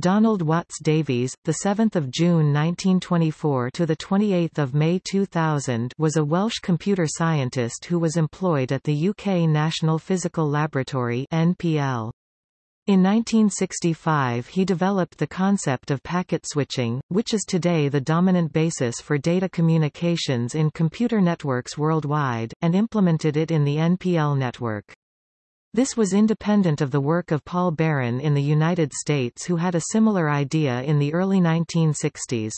Donald Watts Davies, the 7th of June 1924 to the 28th of May 2000, was a Welsh computer scientist who was employed at the UK National Physical Laboratory (NPL). In 1965 he developed the concept of packet switching, which is today the dominant basis for data communications in computer networks worldwide, and implemented it in the NPL network. This was independent of the work of Paul Baran in the United States who had a similar idea in the early 1960s.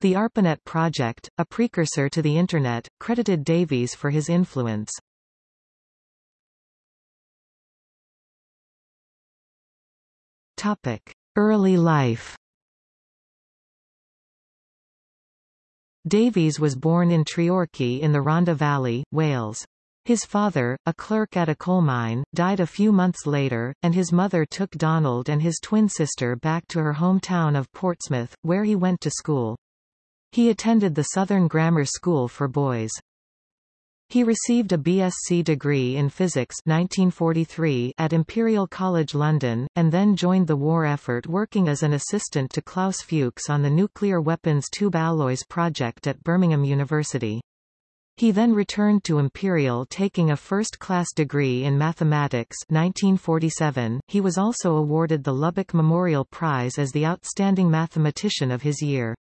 The ARPANET project, a precursor to the Internet, credited Davies for his influence. Early life Davies was born in Treorchy in the Rhondda Valley, Wales. His father, a clerk at a coal mine, died a few months later, and his mother took Donald and his twin sister back to her hometown of Portsmouth, where he went to school. He attended the Southern Grammar School for Boys. He received a BSc degree in physics 1943 at Imperial College London, and then joined the war effort working as an assistant to Klaus Fuchs on the nuclear weapons tube alloys project at Birmingham University. He then returned to Imperial taking a first-class degree in mathematics 1947. He was also awarded the Lubbock Memorial Prize as the Outstanding Mathematician of his year.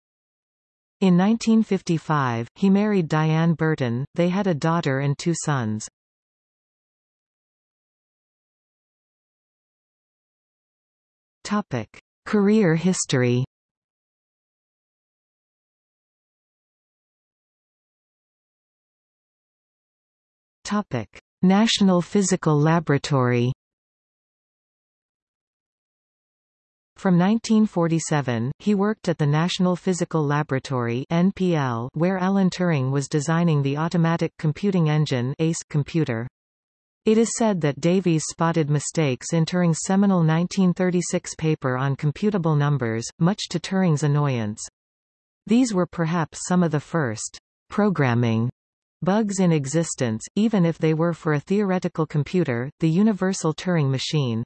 In 1955, he married Diane Burton, they had a daughter and two sons. Topic. Career history Topic: National Physical Laboratory. From 1947, he worked at the National Physical Laboratory (NPL), where Alan Turing was designing the automatic computing engine ACE computer. It is said that Davies spotted mistakes in Turing's seminal 1936 paper on computable numbers, much to Turing's annoyance. These were perhaps some of the first programming Bugs in existence, even if they were for a theoretical computer, the Universal Turing Machine.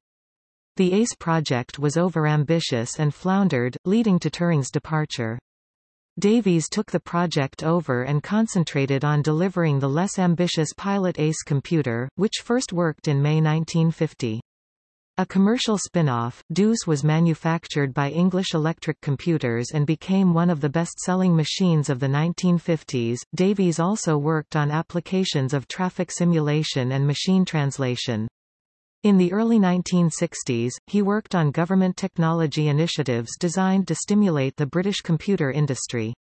The ACE project was overambitious and floundered, leading to Turing's departure. Davies took the project over and concentrated on delivering the less ambitious Pilot ACE computer, which first worked in May 1950. A commercial spin-off, Deuce was manufactured by English Electric Computers and became one of the best-selling machines of the 1950s. Davies also worked on applications of traffic simulation and machine translation. In the early 1960s, he worked on government technology initiatives designed to stimulate the British computer industry.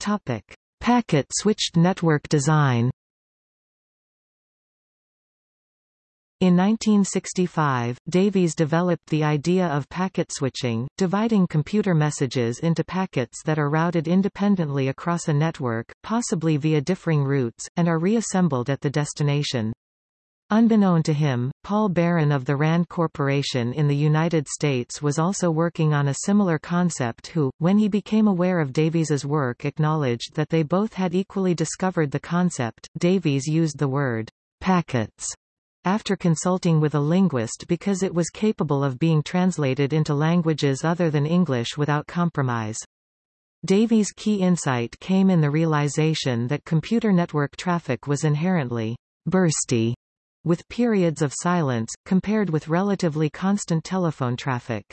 Topic: Packet-switched network design In 1965, Davies developed the idea of packet switching, dividing computer messages into packets that are routed independently across a network, possibly via differing routes, and are reassembled at the destination. Unbeknown to him, Paul Baran of the RAND Corporation in the United States was also working on a similar concept who, when he became aware of Davies's work acknowledged that they both had equally discovered the concept. Davies used the word packets after consulting with a linguist because it was capable of being translated into languages other than English without compromise. Davies' key insight came in the realization that computer network traffic was inherently bursty, with periods of silence, compared with relatively constant telephone traffic.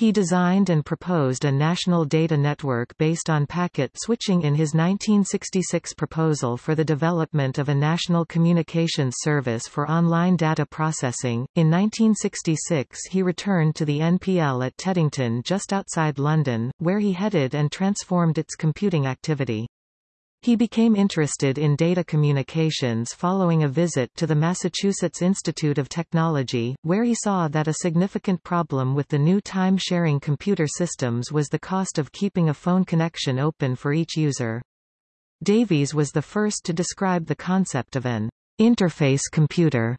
He designed and proposed a national data network based on packet switching in his 1966 proposal for the development of a national communications service for online data processing. In 1966 he returned to the NPL at Teddington just outside London, where he headed and transformed its computing activity. He became interested in data communications following a visit to the Massachusetts Institute of Technology, where he saw that a significant problem with the new time-sharing computer systems was the cost of keeping a phone connection open for each user. Davies was the first to describe the concept of an interface computer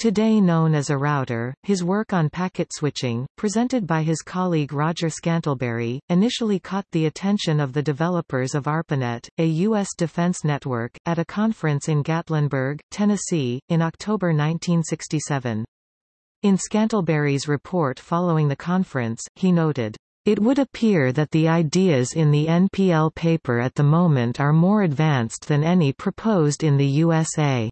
Today known as a router, his work on packet switching, presented by his colleague Roger Scantlebury, initially caught the attention of the developers of ARPANET, a U.S. defense network, at a conference in Gatlinburg, Tennessee, in October 1967. In Scantlebury's report following the conference, he noted, it would appear that the ideas in the NPL paper at the moment are more advanced than any proposed in the USA.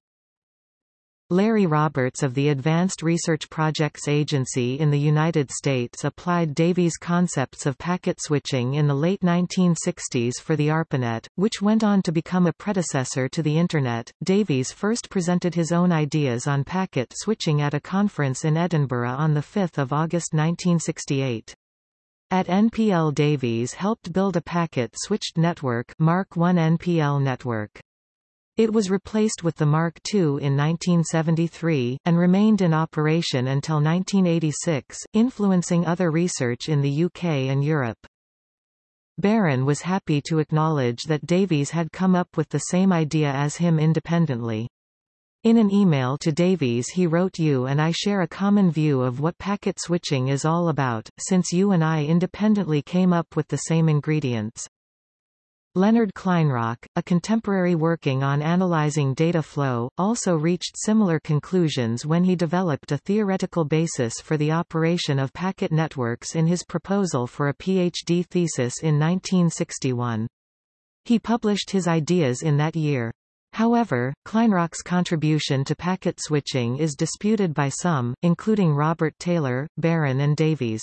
Larry Roberts of the Advanced Research Projects Agency in the United States applied Davies' concepts of packet switching in the late 1960s for the ARPANET, which went on to become a predecessor to the Internet. Davies first presented his own ideas on packet switching at a conference in Edinburgh on 5 August 1968. At NPL Davies helped build a packet-switched network Mark I NPL network. It was replaced with the Mark II in 1973, and remained in operation until 1986, influencing other research in the UK and Europe. Baran was happy to acknowledge that Davies had come up with the same idea as him independently. In an email to Davies he wrote you and I share a common view of what packet switching is all about, since you and I independently came up with the same ingredients. Leonard Kleinrock, a contemporary working on analyzing data flow, also reached similar conclusions when he developed a theoretical basis for the operation of packet networks in his proposal for a PhD thesis in 1961. He published his ideas in that year. However, Kleinrock's contribution to packet switching is disputed by some, including Robert Taylor, Baran and Davies.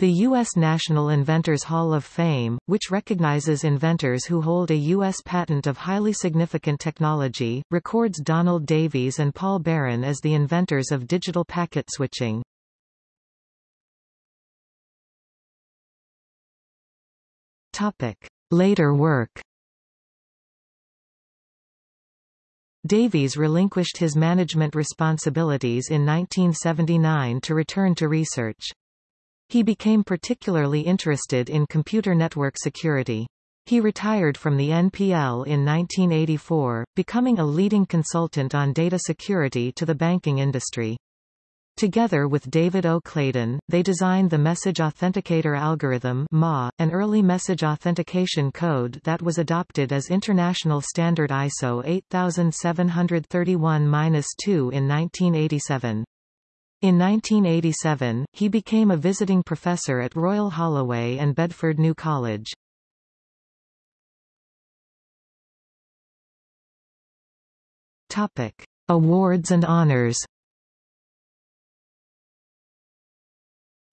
The U.S. National Inventors Hall of Fame, which recognizes inventors who hold a U.S. patent of highly significant technology, records Donald Davies and Paul Baran as the inventors of digital packet switching. Later work Davies relinquished his management responsibilities in 1979 to return to research. He became particularly interested in computer network security. He retired from the NPL in 1984, becoming a leading consultant on data security to the banking industry. Together with David O. Clayden, they designed the Message Authenticator Algorithm MA, an early message authentication code that was adopted as International Standard ISO 8731-2 in 1987. In 1987, he became a visiting professor at Royal Holloway and Bedford New College. Topic: Awards and honors.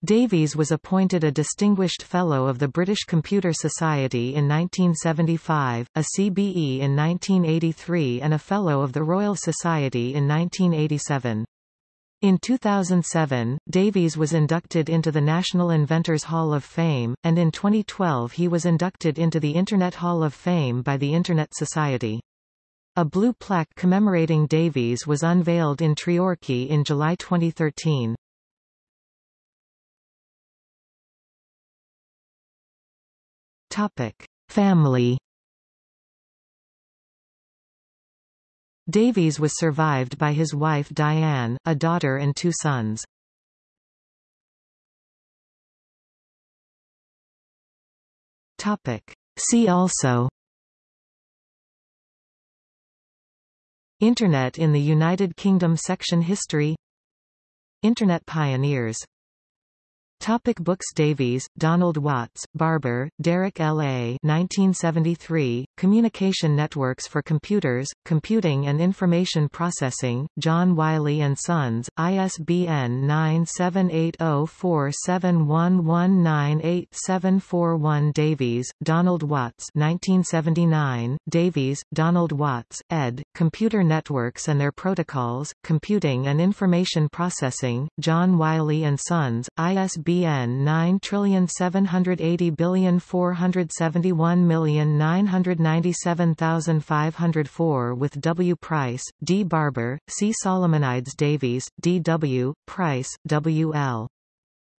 Davies was appointed a Distinguished Fellow of the British Computer Society in 1975, a CBE in 1983 and a Fellow of the Royal Society in 1987. In 2007, Davies was inducted into the National Inventors Hall of Fame, and in 2012 he was inducted into the Internet Hall of Fame by the Internet Society. A blue plaque commemorating Davies was unveiled in Treorchy in July 2013. Topic. Family Davies was survived by his wife Diane, a daughter and two sons. Topic. See also Internet in the United Kingdom Section History Internet pioneers Topic books Davies, Donald Watts, Barber, Derek L. A. 1973, Communication Networks for Computers, Computing and Information Processing, John Wiley & Sons, ISBN 9780471198741 Davies, Donald Watts 1979, Davies, Donald Watts, ed., Computer Networks and Their Protocols, Computing and Information Processing, John Wiley & Sons, ISBN ISBN 9780471997504 with W. Price, D. Barber, C. Solomonides Davies, D. W., Price, W. L.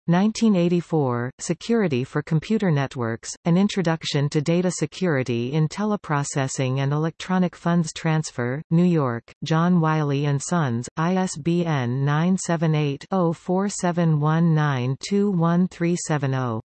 1984, Security for Computer Networks, An Introduction to Data Security in Teleprocessing and Electronic Funds Transfer, New York, John Wiley & Sons, ISBN 978 0471921370.